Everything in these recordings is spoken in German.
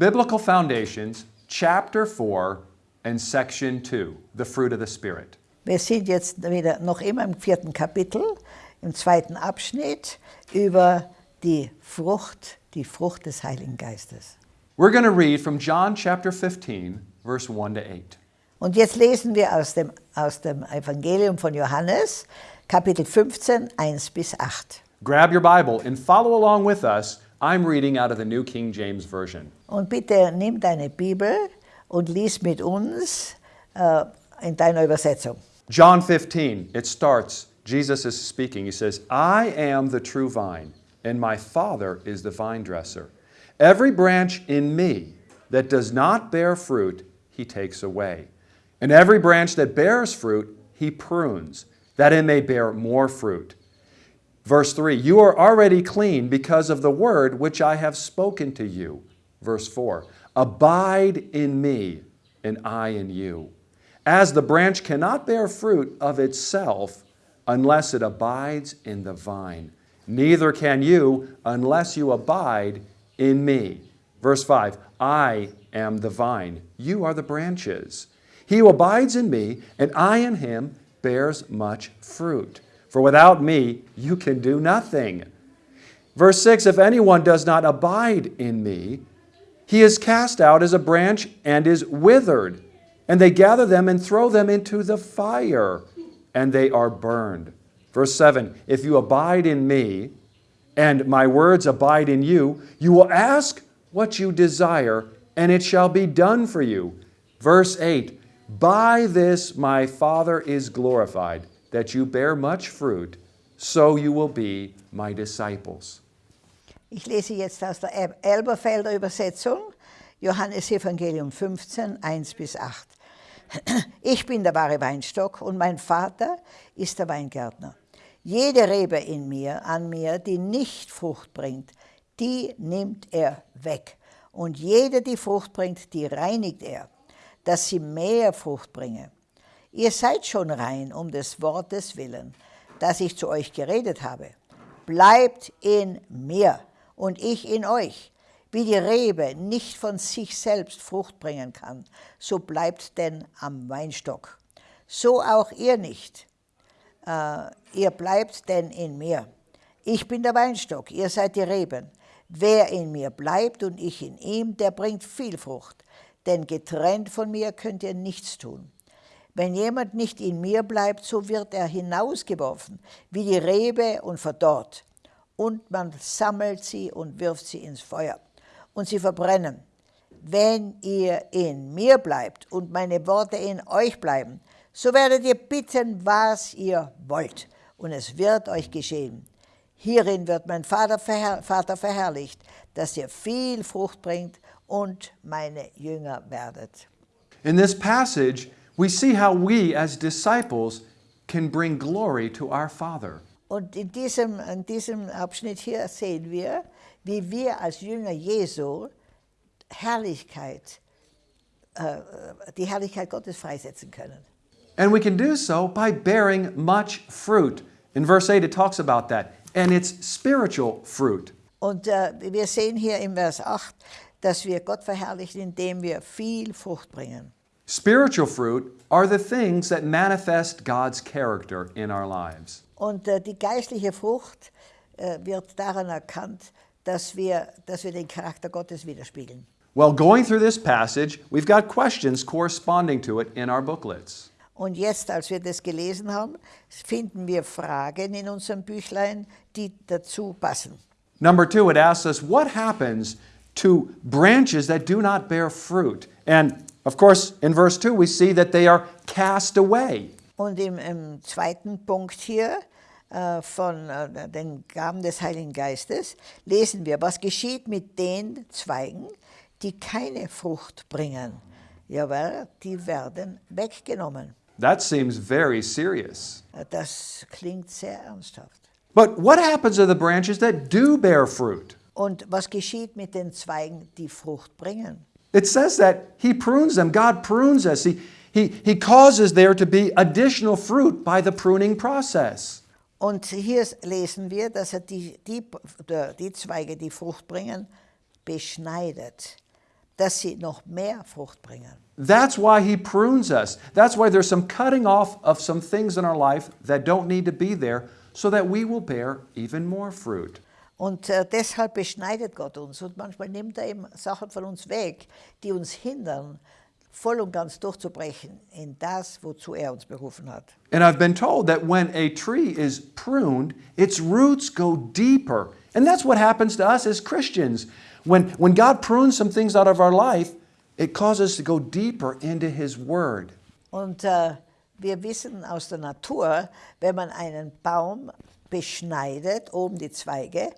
Biblical Foundations, Chapter 4 and Section 2, the fruit of the Spirit. Wir sind jetzt wieder noch immer im vierten Kapitel, im zweiten Abschnitt über die Frucht, die Frucht des Heiligen Geistes. We're going to read from John chapter 15, verse 1 to 8. Und jetzt lesen wir aus dem, aus dem Evangelium von Johannes, Kapitel 15, 1 bis 8. Grab your Bible and follow along with us. I'm reading out of the New King James Version. Und bitte nimm deine Bibel und lies mit uns äh, in deiner Übersetzung. John 15, it starts, Jesus is speaking. He says, I am the true vine, and my Father is the vine dresser. Every branch in me that does not bear fruit, he takes away. And every branch that bears fruit, he prunes, that it may bear more fruit. Verse 3 You are already clean because of the word which I have spoken to you. Verse 4 Abide in me, and I in you. As the branch cannot bear fruit of itself unless it abides in the vine, neither can you unless you abide in me. Verse 5 I am the vine, you are the branches. He who abides in me, and I in him, bears much fruit. For without me, you can do nothing. Verse 6 If anyone does not abide in me, he is cast out as a branch and is withered. And they gather them and throw them into the fire, and they are burned. Verse 7 If you abide in me, and my words abide in you, you will ask what you desire, and it shall be done for you. Verse 8 By this my Father is glorified, that you bear much fruit, so you will be my disciples. Ich lese jetzt aus der El- Elberfelder Übersetzung, Johannes Evangelium 15, 1 bis 8. Ich bin der wahre Weinstock und mein Vater ist der Weingärtner. Jede Rebe in mir, an mir, die nicht Frucht bringt, die nimmt er weg. Und jede, die Frucht bringt, die reinigt er, dass sie mehr Frucht bringe. Ihr seid schon rein um des Wortes willen, das ich zu euch geredet habe. Bleibt in mir und ich in euch. Wie die Rebe nicht von sich selbst Frucht bringen kann, so bleibt denn am Weinstock. So auch ihr nicht. Äh, ihr bleibt denn in mir. Ich bin der Weinstock, ihr seid die Reben. Wer in mir bleibt und ich in ihm, der bringt viel Frucht. Denn getrennt von mir könnt ihr nichts tun. Wenn jemand nicht in mir bleibt, so wird er hinausgeworfen, wie die Rebe und verdorrt. Und man sammelt sie und wirft sie ins Feuer. Und sie verbrennen. Wenn ihr in mir bleibt und meine Worte in euch bleiben, so werdet ihr bitten, was ihr wollt. Und es wird euch geschehen. Hierin wird mein Vater, verherr Vater verherrlicht, dass ihr viel Frucht bringt und meine Jünger werdet. In this passage, we see how we as disciples can bring glory to our Father. Und in diesem, in diesem Abschnitt hier sehen wir, wie wir als Jünger Jesu Herrlichkeit, äh, äh, die Herrlichkeit Gottes freisetzen können. And we can do so by bearing much fruit. In verse 8, it talks about that. And it's spiritual fruit. Und äh, wir sehen hier im Vers 8, dass wir Gott verherrlichen, indem wir viel Frucht bringen. Spiritual fruit are the things that manifest God's character in our lives. Und äh, die geistliche Frucht äh, wird daran erkannt, dass wir, dass wir den Charakter Gottes widerspiegeln. Well, going through this passage, we've got questions corresponding to it in our booklets. Und jetzt, als wir das gelesen haben, finden wir Fragen in unserem Büchlein, die dazu passen. Number two, it asks us what happens to branches that do not bear fruit. And of course, in verse 2, we see that they are cast away. Und im, im zweiten Punkt hier äh, von äh, den Gaben des Heiligen Geistes lesen wir, was geschieht mit den Zweigen, die keine Frucht bringen. Jawohl, die werden weggenommen. That seems very serious. Äh, Das klingt sehr ernsthaft. But what happens to the branches that do bear fruit? Und was geschieht mit den Zweigen, die Frucht bringen? It says that He prunes them. God prunes us. He, he, he causes there to be additional fruit by the pruning process. Und hier lesen wir, dass er die, die, die Zweige, die Frucht bringen, beschneidet, dass sie noch mehr Frucht bringen. That's why He prunes us. That's why there's some cutting off of some things in our life that don't need to be there so that we will bear even more fruit. Und äh, deshalb beschneidet Gott uns und manchmal nimmt er eben Sachen von uns weg, die uns hindern, voll und ganz durchzubrechen in das, wozu er uns berufen hat. And I've been told that when a tree is pruned, its roots go deeper. And that's what happens to us as Christians. When, when God prunes some things out of our life, it causes us to go deeper into His Word. Und äh, wir wissen aus der Natur, wenn man einen Baum beschneidet, oben die Zweige,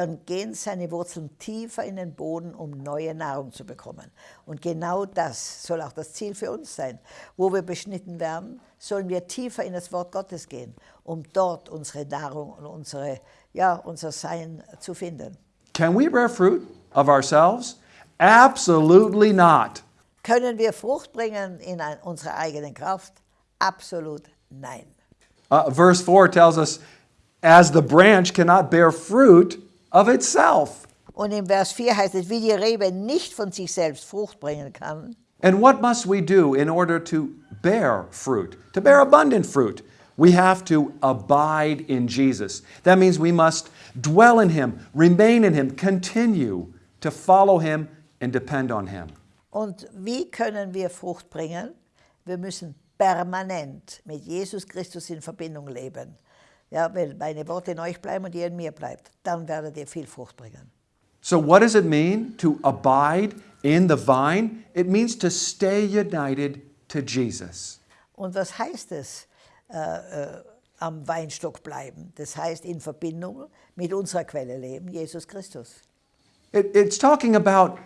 dann gehen seine Wurzeln tiefer in den Boden, um neue Nahrung zu bekommen. Und genau das soll auch das Ziel für uns sein. Wo wir beschnitten werden, sollen wir tiefer in das Wort Gottes gehen, um dort unsere Nahrung und unsere, ja, unser Sein zu finden. Can we bear fruit of ourselves? Absolutely not. Können wir Frucht bringen in ein, unserer eigenen Kraft? Absolut nein. Uh, verse 4 tells us, as the branch cannot bear fruit of itself. Und im Vers 4 heißt es, wie die Rebe nicht von sich selbst Frucht bringen kann. And what must we do in order to bear fruit? To bear abundant fruit, we have to abide in Jesus. That means we must dwell in Him, remain in Him, continue to follow Him and depend on Him. Und wie können wir Frucht bringen? Wir müssen permanent mit Jesus Christus in Verbindung leben. Ja, wenn meine Worte in euch bleiben und ihr in mir bleibt, dann werdet ihr viel Frucht bringen. So, what does it mean to abide in the vine? It means to stay united to Jesus. Und was heißt es, äh, äh, am Weinstock bleiben? Das heißt, in Verbindung mit unserer Quelle leben, Jesus Christus. It, it's talking about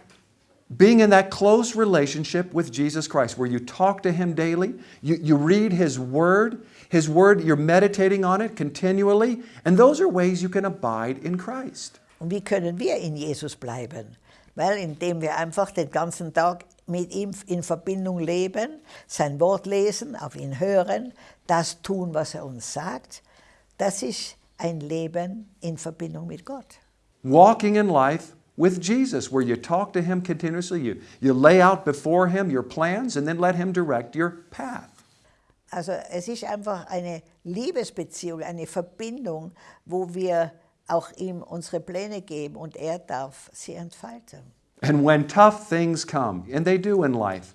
being in that close relationship with Jesus Christ, where you talk to Him daily, you, you read His Word, His Word, you're meditating on it continually, and those are ways you can abide in Christ. Und wie können wir in Jesus bleiben? Weil indem wir einfach den ganzen Tag mit ihm in Verbindung leben, sein Wort lesen, auf ihn hören, das tun, was er uns sagt, das ist ein Leben in Verbindung mit Gott. Walking in life with Jesus, where you talk to Him continuously, you, you lay out before Him your plans, and then let Him direct your path. Also es ist einfach eine Liebesbeziehung, eine Verbindung, wo wir auch ihm unsere Pläne geben und er darf sie entfalten. And when tough things come, and they do in life,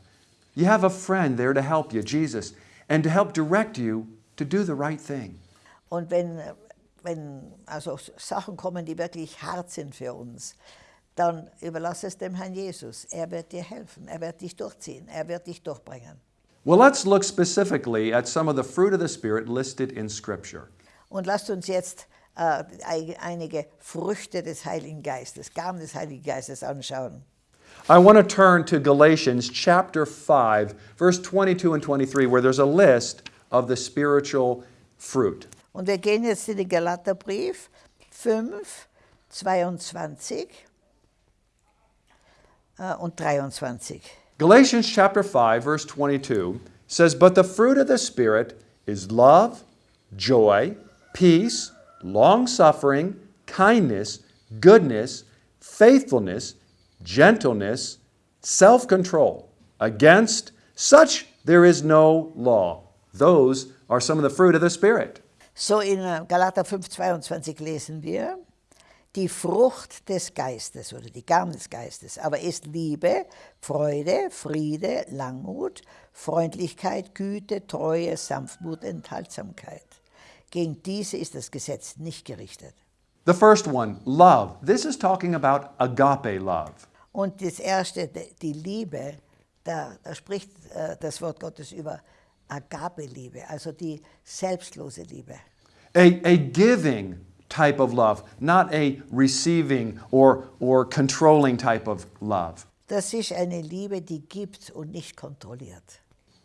you have a friend there to help you, Jesus, and to help direct you to do the right thing. Und wenn, wenn also Sachen kommen, die wirklich hart sind für uns, dann überlass es dem Herrn Jesus. Er wird dir helfen, er wird dich durchziehen, er wird dich durchbringen. Well, let's look specifically at some of the fruit of the Spirit listed in Scripture. Und lasst uns jetzt ein- einige Früchte des Heiligen Geistes, Gaben des Heiligen Geistes anschauen. I want to turn to Galatians chapter 5, verse 22 and 23, where there's a list of the spiritual fruit. Und wir gehen jetzt in den Galaterbrief 5, 22 äh, Uh, und 23. Galatians chapter 5, verse 22 says, But the fruit of the Spirit is love, joy, peace, long suffering, kindness, goodness, faithfulness, gentleness, self control. Against such there is no law. Those are some of the fruit of the Spirit. So in äh, Galater 5, 22 lesen wir, die Frucht des Geistes oder die Gaben des Geistes, aber ist Liebe, Freude, Friede, Langmut, Freundlichkeit, Güte, Treue, Sanftmut, Enthaltsamkeit. Gegen diese ist das Gesetz nicht gerichtet. The first one, love. This is talking about agape love. Und das erste, die Liebe, da, da spricht äh, das Wort Gottes über Agape-Liebe, also die selbstlose Liebe. A, a giving type of love, not a receiving or, or controlling type of love. Das ist eine Liebe, die gibt und nicht kontrolliert.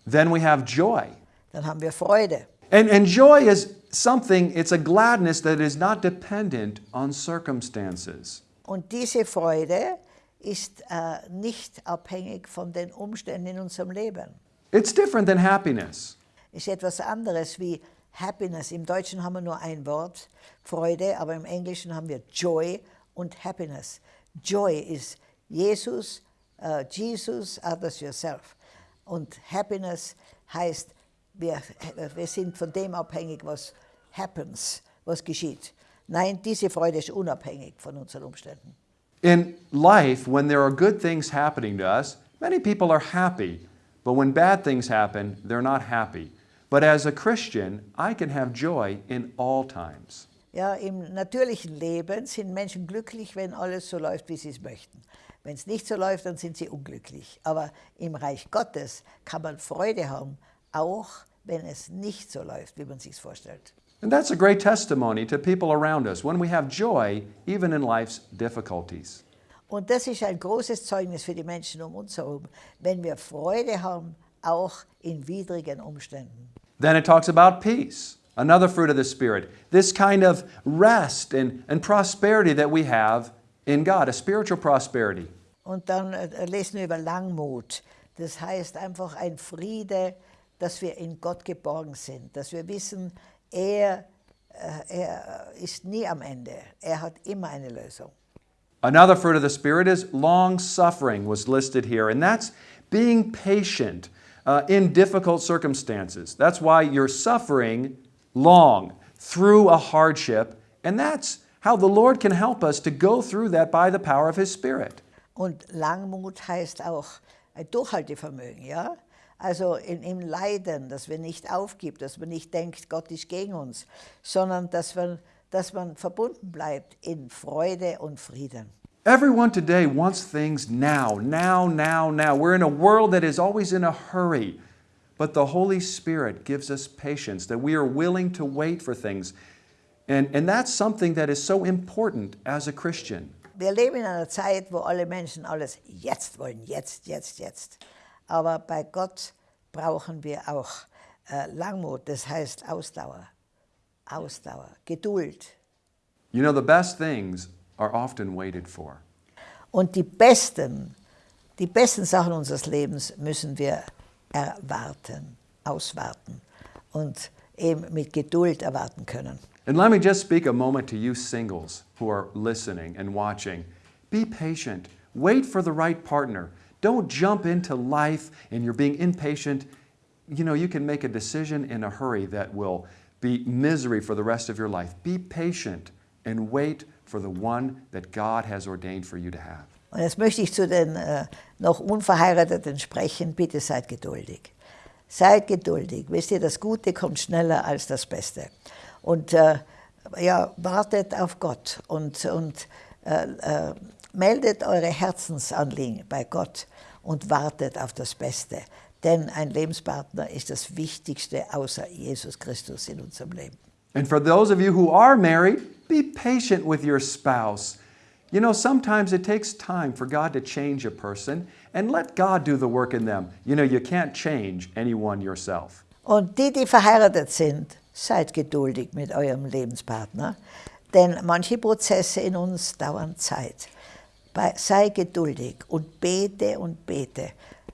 Then we have joy. Dann haben wir Freude. And, and joy is something, it's a gladness that is not dependent on circumstances. Und diese Freude ist äh, nicht abhängig von den Umständen in unserem Leben. It's different than happiness. Ist etwas anderes wie Happiness. Im Deutschen haben wir nur ein Wort, Freude, aber im Englischen haben wir Joy und Happiness. Joy ist Jesus, äh, Jesus, others, yourself. Und Happiness heißt, wir, wir sind von dem abhängig, was happens, was geschieht. Nein, diese Freude ist unabhängig von unseren Umständen. In life, when there are good things happening to us, many people are happy. But when bad things happen, they're not happy. But as a Christian, I can have joy in all times. Ja, Im natürlichen Leben sind Menschen glücklich, wenn alles so läuft, wie sie es möchten. Wenn es nicht so läuft, dann sind sie unglücklich. Aber im Reich Gottes kann man Freude haben, auch wenn es nicht so läuft, wie man sich vorstellt. And that's a great testimony to people around us when we have joy, even in life's difficulties. Und das ist ein großes Zeugnis für die Menschen um uns herum, wenn wir Freude haben, auch in widrigen Umständen. Then it talks about peace, another fruit of the Spirit. This kind of rest and, and prosperity that we have in God, a spiritual prosperity. Und dann äh, lesen wir über Langmut. Das heißt einfach ein Friede, dass wir in Gott geborgen sind, dass wir wissen, er, äh, er ist nie am Ende. Er hat immer eine Lösung. Another fruit of the Spirit is long suffering, was listed here, and that's being patient uh, in difficult circumstances. That's why you're suffering long through a hardship, and that's how the Lord can help us to go through that by the power of His Spirit. Und Langmut heißt auch ein Durchhaltevermögen, ja? Also in, im Leiden, dass wir nicht aufgibt, dass man nicht denkt, Gott ist gegen uns, sondern dass man, dass man verbunden bleibt in Freude und Frieden. Everyone today wants things now, now, now, now. We're in a world that is always in a hurry. But the Holy Spirit gives us patience, that we are willing to wait for things. And, and that's something that is so important as a Christian. Wir leben in einer Zeit, wo alle Menschen alles jetzt wollen, jetzt, jetzt, jetzt. Aber bei Gott brauchen wir auch äh, Langmut, das heißt Ausdauer, Ausdauer, Geduld. You know, the best things are often waited for. Und die besten, die besten Sachen unseres Lebens müssen wir erwarten, auswarten und eben mit Geduld erwarten können. And let me just speak a moment to you singles who are listening and watching. Be patient. Wait for the right partner. Don't jump into life and you're being impatient. You know, you can make a decision in a hurry that will be misery for the rest of your life. Be patient and wait for the one that God has ordained for you to have. Und jetzt möchte ich zu den äh, noch Unverheirateten sprechen. Bitte seid geduldig. Seid geduldig. Wisst ihr, das Gute kommt schneller als das Beste. Und äh, ja, wartet auf Gott und, und äh, äh, meldet eure Herzensanliegen bei Gott und wartet auf das Beste. Denn ein Lebenspartner ist das Wichtigste außer Jesus Christus in unserem Leben. And for those of you who are married, be patient with your spouse. You know, sometimes it takes time for God to change a person and let God do the work in them. You know, you can't change anyone yourself. Und die, die verheiratet sind, seid geduldig mit eurem Lebenspartner, denn manche Prozesse in uns dauern Zeit. Sei geduldig und bete und bete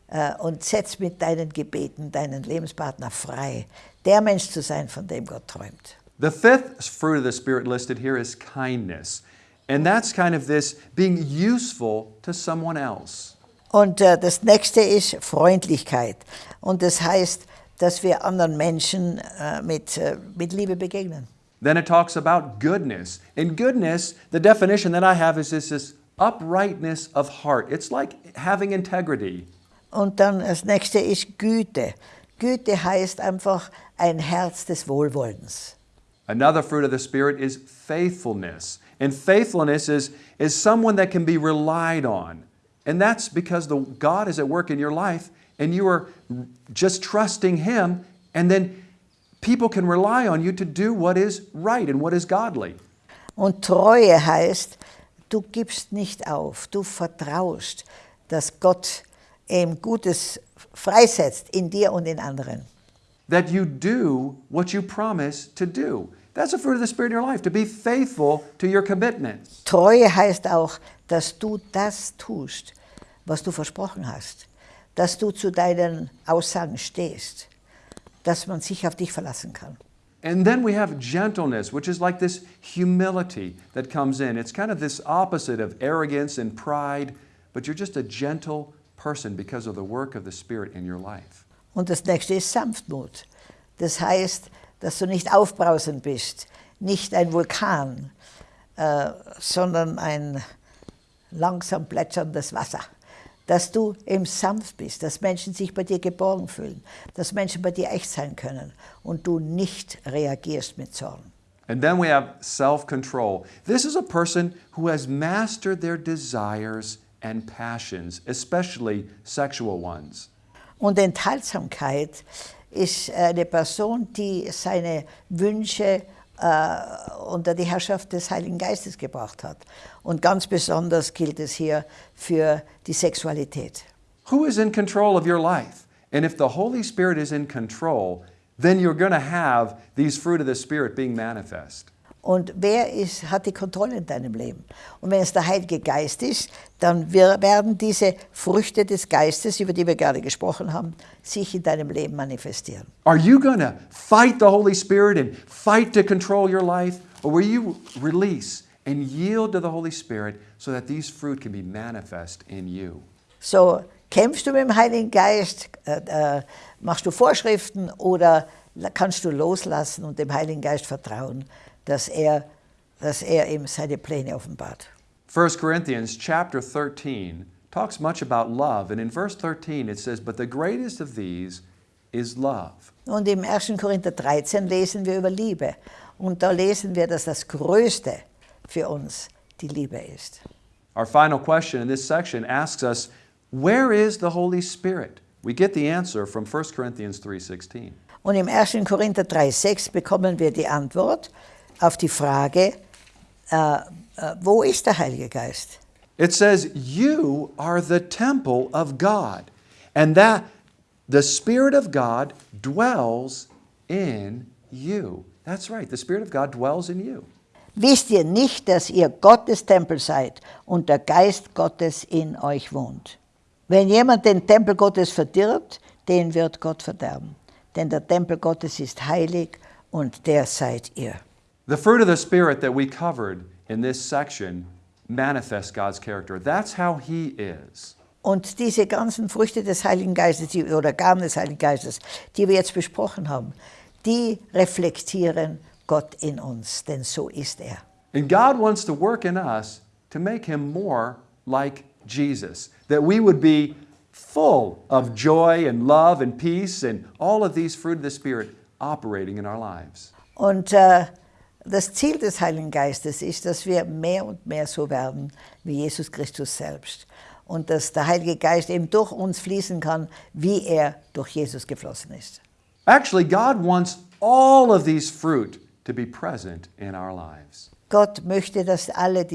äh, und setz mit deinen Gebeten deinen Lebenspartner frei, der Mensch zu sein, von dem Gott träumt. The fifth fruit of the Spirit listed here is kindness. And that's kind of this being useful to someone else. Und äh, das nächste ist Freundlichkeit. Und das heißt, dass wir anderen Menschen äh, mit, äh, mit Liebe begegnen. Then it talks about goodness. And goodness, the definition that I have is this, this uprightness of heart. It's like having integrity. Und dann das nächste ist Güte. Güte heißt einfach ein Herz des Wohlwollens. Another fruit of the Spirit is faithfulness. And faithfulness is, is someone that can be relied on. And that's because the, God is at work in your life and you are just trusting Him, and then people can rely on you to do what is right and what is godly. Und Treue heißt, du gibst nicht auf, du vertraust, dass Gott eben Gutes freisetzt in dir und in anderen. That you do what you promise to do. That's a fruit of the Spirit in your life, to be faithful to your commitments. Treue heißt auch, dass du das tust, was du versprochen hast. Dass du zu deinen Aussagen stehst. Dass man sich auf dich verlassen kann. And then we have gentleness, which is like this humility that comes in. It's kind of this opposite of arrogance and pride, but you're just a gentle person because of the work of the Spirit in your life. Und das nächste ist Sanftmut. Das heißt, dass du nicht aufbrausend bist, nicht ein Vulkan, äh, sondern ein langsam plätscherndes Wasser. Dass du eben sanft bist, dass Menschen sich bei dir geborgen fühlen, dass Menschen bei dir echt sein können und du nicht reagierst mit Zorn. And then we have self control. This is a person who has mastered their desires and passions, especially sexual ones. Und Enthaltsamkeit ist eine Person, die seine Wünsche äh, unter die Herrschaft des Heiligen Geistes gebracht hat. Und ganz besonders gilt es hier für die Sexualität. Who is in control of your life? And if the Holy Spirit is in control, then you're going to have these fruit of the Spirit being manifest. Und wer ist, hat die Kontrolle in deinem Leben? Und wenn es der Heilige Geist ist, dann werden diese Früchte des Geistes, über die wir gerade gesprochen haben, sich in deinem Leben manifestieren. Are you going to fight the Holy Spirit and fight to control your life? Or will you release and yield to the Holy Spirit so that these fruit can be manifest in you? So, kämpfst du mit dem Heiligen Geist, äh, äh, machst du Vorschriften oder kannst du loslassen und dem Heiligen Geist vertrauen, dass er, dass er ihm seine Pläne offenbart. 1 Corinthians chapter 13 talks much about love. And in verse 13 it says, But the greatest of these is love. Und im 1. Korinther 13 lesen wir über Liebe. Und da lesen wir, dass das Größte für uns die Liebe ist. Our final question in this section asks us, Where is the Holy Spirit? We get the answer from 1 Corinthians 3:16. Und im 1. Korinther 3,6 bekommen wir die Antwort auf die Frage, äh, äh, wo ist der Heilige Geist? It says, You are the temple of God, and that the Spirit of God dwells in you. That's right, the Spirit of God dwells in you. Wisst ihr nicht, dass ihr Gottes Tempel seid und der Geist Gottes in euch wohnt? Wenn jemand den Tempel Gottes verdirbt, den wird Gott verderben. Denn der Tempel Gottes ist heilig und der seid ihr. The fruit of the Spirit that we covered in this section manifests God's character. That's how He is. Und diese ganzen Früchte des Heiligen Geistes die, oder Gaben des Heiligen Geistes, die wir jetzt besprochen haben, die reflektieren Gott in uns, denn so ist er. And God wants to work in us to make Him more like Jesus, that we would be full of joy and love and peace and all of these fruit of the Spirit operating in our lives. Und äh, das Ziel des Heiligen Geistes ist, dass wir mehr und mehr so werden wie Jesus Christus selbst. Und dass der Heilige Geist eben durch uns fließen kann, wie er durch Jesus geflossen ist. Actually, God wants all of these fruit to be present in our lives. Gott möchte, dass alle